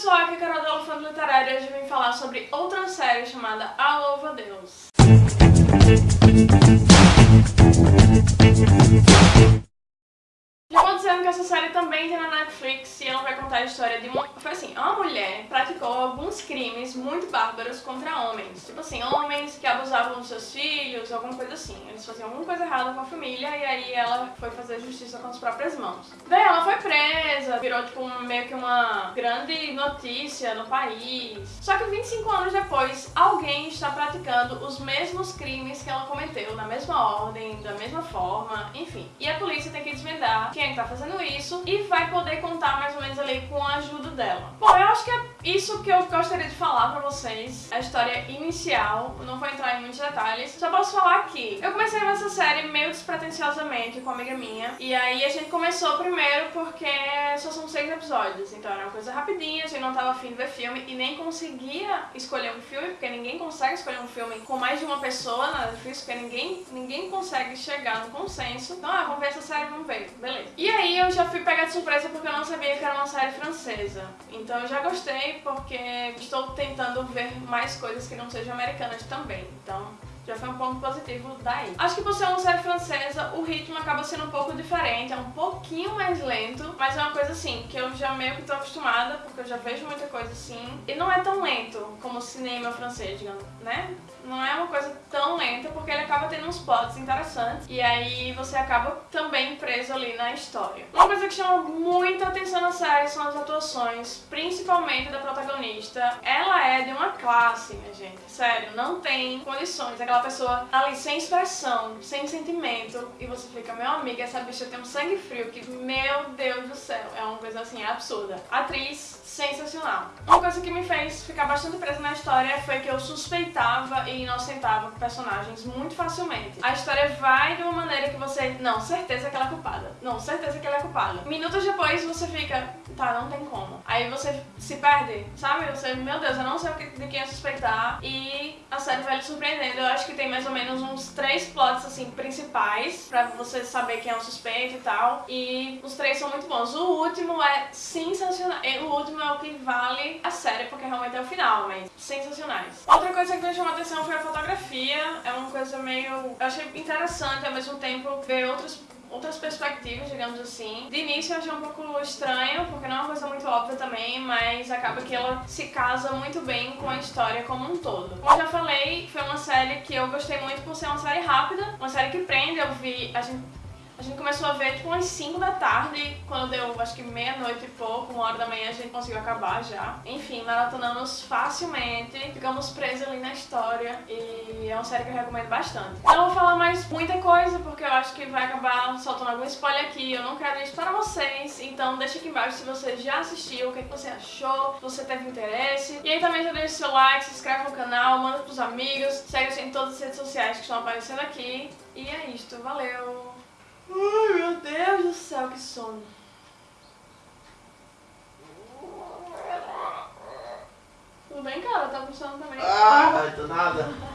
pessoal, aqui é a Carol do Elefante Literário e hoje vim falar sobre outra série chamada A Louva Deus. Já vou dizendo que essa série também tem na Netflix e ela vai contar a história de uma... Foi assim, uma mulher praticou alguns crimes muito bárbaros contra homens. Tipo assim, homens que abusavam dos seus filhos, alguma coisa assim. Eles faziam alguma coisa errada com a família e aí ela foi fazer justiça com as próprias mãos. Daí ela virou tipo meio que uma grande notícia no país. Só que 25 anos depois, alguém está praticando os mesmos crimes que ela cometeu, na mesma ordem, da mesma forma, enfim. E a polícia tem que desvendar quem é que tá fazendo isso e vai poder contar mais ou menos ali com a ajuda dela. Bom, eu acho que é isso que eu gostaria de falar pra vocês, a história inicial, não vou entrar em muitos detalhes, só posso falar que eu comecei nessa série meio despretensiosamente com uma amiga minha, e aí a gente começou primeiro porque só são seis episódios, então era uma coisa rapidinha, a gente não tava afim de ver filme e nem conseguia escolher um filme, porque ninguém consegue escolher um filme com mais de uma pessoa na Netflix, porque ninguém, ninguém consegue chegar no consenso. Então, ah, vamos ver essa série, vamos ver, beleza. E aí eu já fui pegar de surpresa porque eu não sabia que era uma série francesa, então eu já gostei porque estou tentando ver mais coisas que não sejam americanas também. Então, já foi um ponto positivo daí. Acho que por ser uma série francesa, o ritmo acaba sendo um pouco diferente, é um pouquinho mais lento, mas é uma coisa assim, que eu já meio que tô acostumada, porque eu já vejo muita coisa assim, e não é tão lento como o cinema francês, digamos, né? Não é uma coisa porque ele acaba tendo uns plots interessantes, e aí você acaba também preso ali na história. Uma coisa que chama muita atenção na série são as atuações, principalmente da protagonista. Ela é de uma classe, minha gente, sério, não tem condições aquela pessoa ali sem expressão, sem sentimento, e você fica, meu amigo, essa bicha tem um sangue frio que, meu Deus do céu, é uma coisa assim absurda. Atriz sensacional. Uma coisa que me fez ficar bastante presa na história foi que eu suspeitava e inocentava personagens muito facilmente. A história vai de uma maneira que você, não, certeza que ela é culpada, não, certeza que ela é culpada. Minutos depois você fica, tá, não tem como. Aí você se perde, sabe? Você, meu Deus, eu não sei de quem suspeitar e a série vai lhe surpreendendo. Eu acho que tem mais ou menos uns três plots, assim, principais pra você saber quem é o suspeito e tal. E os três são muito bons. O último é sensacional. O último é o que vale a série, porque realmente é o final, mas sensacionais. Outra coisa que me chamou a atenção foi a fotografia. É uma coisa meio... Eu achei interessante, ao mesmo tempo, ver outros outras perspectivas, digamos assim. De início eu achei um pouco estranho, porque não é uma coisa muito óbvia também, mas acaba que ela se casa muito bem com a história como um todo. Como eu já falei, foi uma série que eu gostei muito por ser uma série rápida, uma série que prende, eu vi... A gente a gente começou a ver tipo umas 5 da tarde, quando deu acho que meia-noite e pouco, uma hora da manhã a gente conseguiu acabar já. Enfim, maratonamos facilmente, ficamos presos ali na história e é uma série que eu recomendo bastante. Não vou falar mais muita coisa porque eu acho que vai acabar soltando algum spoiler aqui, eu não quero isso para vocês, então deixa aqui embaixo se você já assistiu, o que, é que você achou, se você teve interesse. E aí também já deixa seu like, se inscreve no canal, manda pros amigos, segue a gente em todas as redes sociais que estão aparecendo aqui. E é isto, valeu! Ai, meu Deus do Tudo bem, cara? Tá sono também? Ah, tô nada.